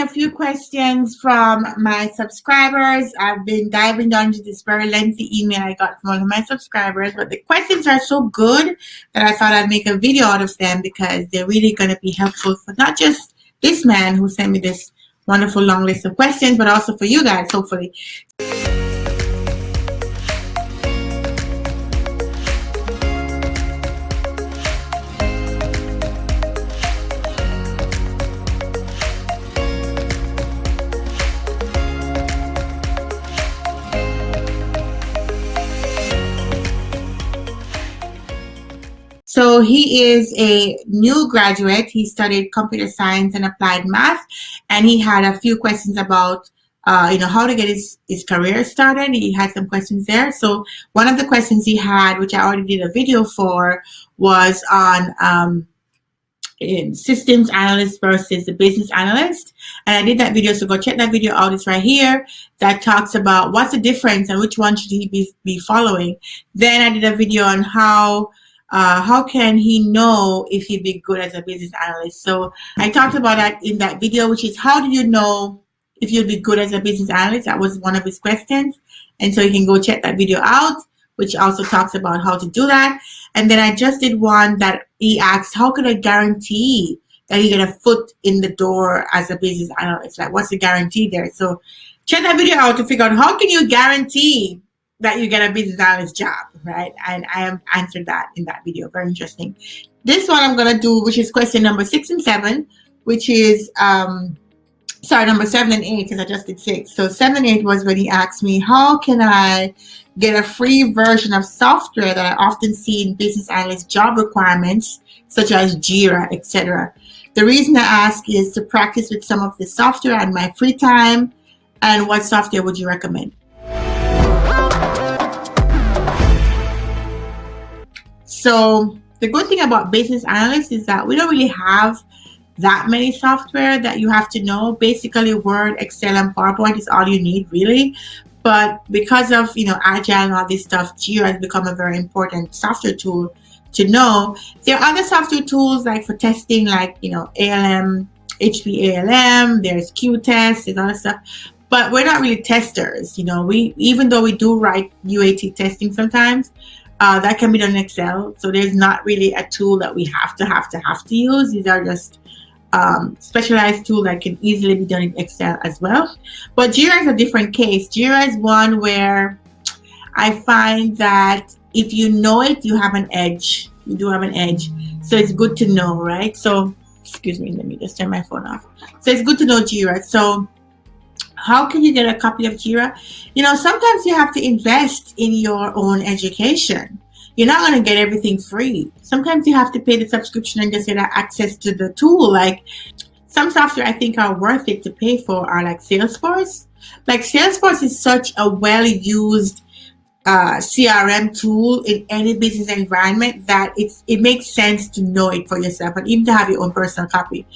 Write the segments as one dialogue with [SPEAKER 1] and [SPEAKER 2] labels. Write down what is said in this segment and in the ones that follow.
[SPEAKER 1] a few questions from my subscribers. I've been diving down into this very lengthy email I got from one of my subscribers, but the questions are so good that I thought I'd make a video out of them because they're really going to be helpful for not just this man who sent me this wonderful long list of questions, but also for you guys, hopefully. So he is a new graduate. He studied computer science and applied math, and he had a few questions about, uh, you know, how to get his, his career started. He had some questions there. So one of the questions he had, which I already did a video for, was on um, systems analyst versus the business analyst. And I did that video, so go check that video out. It's right here that talks about what's the difference and which one should he be, be following. Then I did a video on how uh, how can he know if he'd be good as a business analyst? So I talked about that in that video, which is how do you know if you'll be good as a business analyst? That was one of his questions. And so you can go check that video out, which also talks about how to do that. And then I just did one that he asked, how can I guarantee that you get a foot in the door as a business analyst? Like what's the guarantee there? So check that video out to figure out how can you guarantee that you get a business analyst job, right? And I have answered that in that video. Very interesting. This one I'm going to do, which is question number six and seven, which is, um, sorry, number seven and eight, because I just did six. So seven and eight was when he asked me, how can I get a free version of software that I often see in business analyst job requirements, such as JIRA, etc. The reason I ask is to practice with some of the software in my free time. And what software would you recommend? So the good thing about business analysts is that we don't really have that many software that you have to know. Basically, Word, Excel, and PowerPoint is all you need, really. But because of you know Agile and all this stuff, Jira has become a very important software tool to know. There are other software tools like for testing, like you know ALM, HP ALM. There's Q-Test and other stuff. But we're not really testers, you know. We even though we do write UAT testing sometimes, uh, that can be done in Excel. So there's not really a tool that we have to have to have to use. These are just um, specialized tool that can easily be done in Excel as well. But Jira is a different case. Jira is one where I find that if you know it, you have an edge. You do have an edge. So it's good to know, right? So, excuse me, let me just turn my phone off. So it's good to know Jira. So how can you get a copy of Jira? You know, sometimes you have to invest in your own education. You're not going to get everything free. Sometimes you have to pay the subscription and just get access to the tool. Like some software I think are worth it to pay for are like Salesforce. Like Salesforce is such a well-used uh, CRM tool in any business environment that it's it makes sense to know it for yourself and even to have your own personal copy.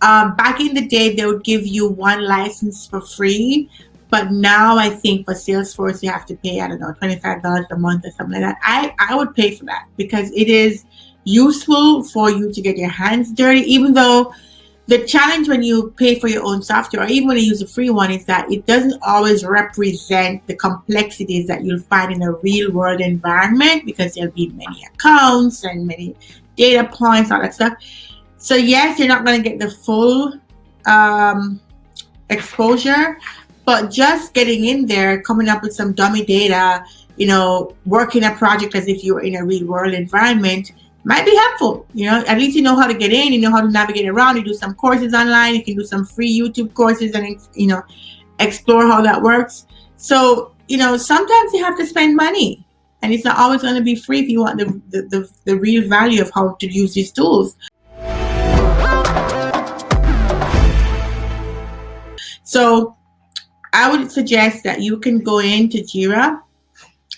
[SPEAKER 1] Um, back in the day, they would give you one license for free, but now I think for Salesforce you have to pay I don't know twenty five dollars a month or something like that. I I would pay for that because it is useful for you to get your hands dirty, even though the challenge when you pay for your own software or even when you use a free one is that it doesn't always represent the complexities that you'll find in a real world environment because there'll be many accounts and many data points, all that stuff. So yes, you're not going to get the full um, exposure, but just getting in there, coming up with some dummy data, you know, working a project as if you were in a real world environment might be helpful. You know, at least you know how to get in, you know how to navigate around. You do some courses online. You can do some free YouTube courses and you know explore how that works. So you know, sometimes you have to spend money, and it's not always going to be free if you want the the, the, the real value of how to use these tools. So I would suggest that you can go into Jira.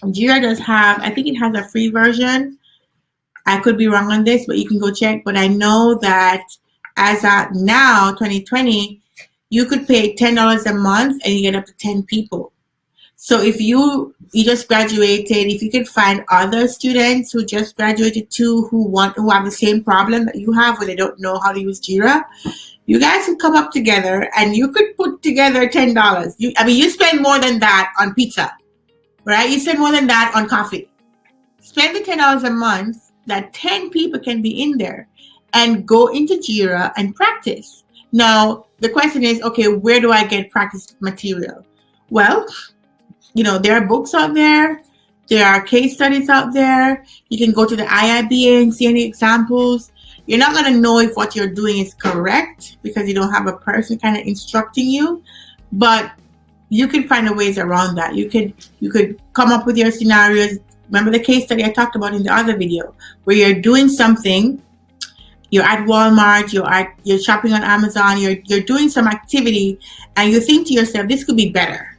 [SPEAKER 1] Jira does have, I think it has a free version I could be wrong on this, but you can go check. But I know that as at now, 2020, you could pay $10 a month and you get up to 10 people. So if you you just graduated, if you could find other students who just graduated too who want who have the same problem that you have where they don't know how to use Jira, you guys could come up together and you could put together ten dollars. You, I mean, you spend more than that on pizza, right? You spend more than that on coffee. Spend the ten dollars a month. That ten people can be in there, and go into Jira and practice. Now the question is, okay, where do I get practice material? Well, you know, there are books out there. There are case studies out there. You can go to the IIBA and see any examples. You're not going to know if what you're doing is correct because you don't have a person kind of instructing you, but you can find a ways around that. You could you could come up with your scenarios. Remember the case study I talked about in the other video where you're doing something, you're at Walmart, you're at you're shopping on Amazon, you're you're doing some activity and you think to yourself, this could be better.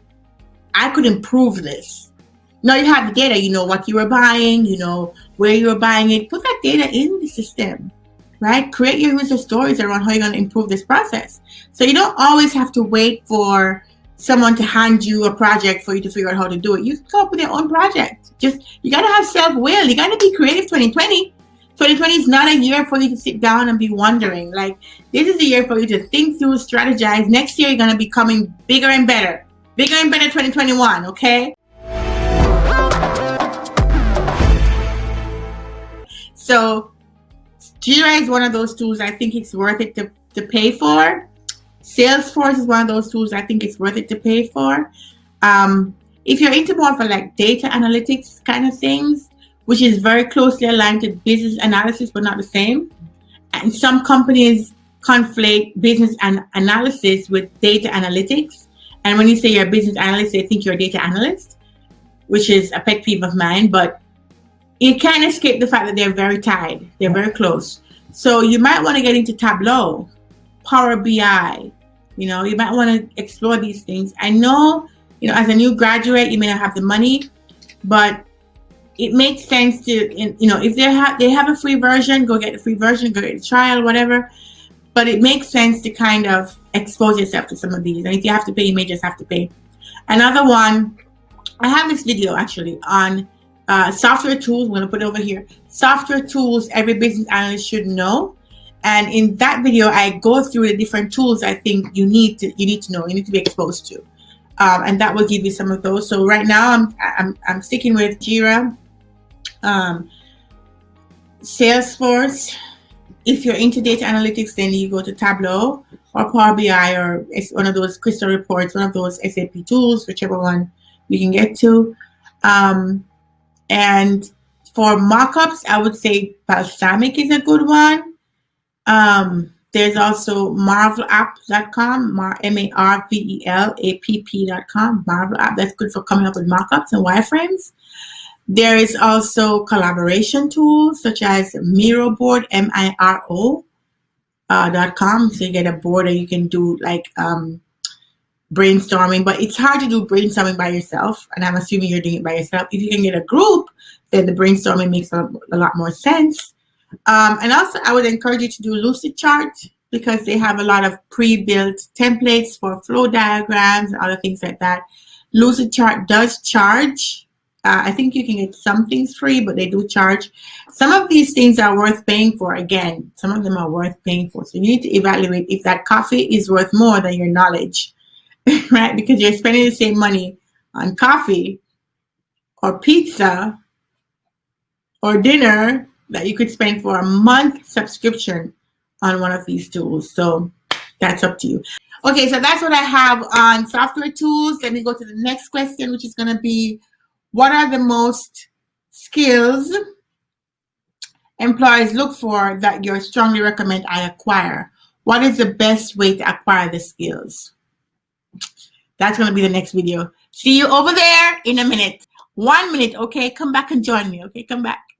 [SPEAKER 1] I could improve this. Now you have the data, you know what you were buying, you know where you were buying it. Put that data in the system right? Create your user stories around how you're going to improve this process. So you don't always have to wait for someone to hand you a project for you to figure out how to do it. You come up with your own project. Just, you got to have self-will. You got to be creative 2020. 2020 is not a year for you to sit down and be wondering. Like, this is a year for you to think through, strategize. Next year, you're to be coming bigger and better. Bigger and better 2021, okay? So Jira is one of those tools I think it's worth it to, to pay for. Salesforce is one of those tools I think it's worth it to pay for. Um, if you're into more for like data analytics kind of things, which is very closely aligned to business analysis, but not the same. And some companies conflate business and analysis with data analytics. And when you say you're a business analyst, they think you're a data analyst, which is a pet peeve of mine. But you can't escape the fact that they're very tied. They're very close. So you might want to get into Tableau, Power BI. You know, you might want to explore these things. I know, you know, as a new graduate, you may not have the money, but it makes sense to, you know, if they have they have a free version, go get the free version, go get the trial, whatever. But it makes sense to kind of expose yourself to some of these. And if you have to pay, you may just have to pay. Another one, I have this video actually on uh, software tools. I'm going to put it over here. Software tools every business analyst should know. And in that video, I go through the different tools I think you need to you need to know, you need to be exposed to, um, and that will give you some of those. So right now, I'm I'm, I'm sticking with Jira, um, Salesforce. If you're into data analytics, then you go to Tableau or Power BI or it's one of those Crystal reports, one of those SAP tools, whichever one you can get to. Um, and for mockups, I would say Balsamiq is a good one. Um, there's also marvelapp.com, M-A-R-V-E-L-A-P-P.com, Marvel app. That's good for coming up with mockups and wireframes. There is also collaboration tools such as Miro board, M-I-R-O uh, dot com. So you get a board that you can do like um, brainstorming, but it's hard to do brainstorming by yourself. And I'm assuming you're doing it by yourself. If you can get a group, then the brainstorming makes a, a lot more sense. Um, and also, I would encourage you to do Lucidchart because they have a lot of pre-built templates for flow diagrams and other things like that. Lucidchart does charge. Uh, I think you can get some things free, but they do charge. Some of these things are worth paying for. Again, some of them are worth paying for. So you need to evaluate if that coffee is worth more than your knowledge. right? Because you're spending the same money on coffee or pizza or dinner that you could spend for a month subscription on one of these tools. So that's up to you. Okay, so that's what I have on software tools. Let me go to the next question, which is going to be, what are the most skills employers look for that you strongly recommend I acquire? What is the best way to acquire the skills? That's going to be the next video. See you over there in a minute. One minute, okay? Come back and join me, okay? Come back.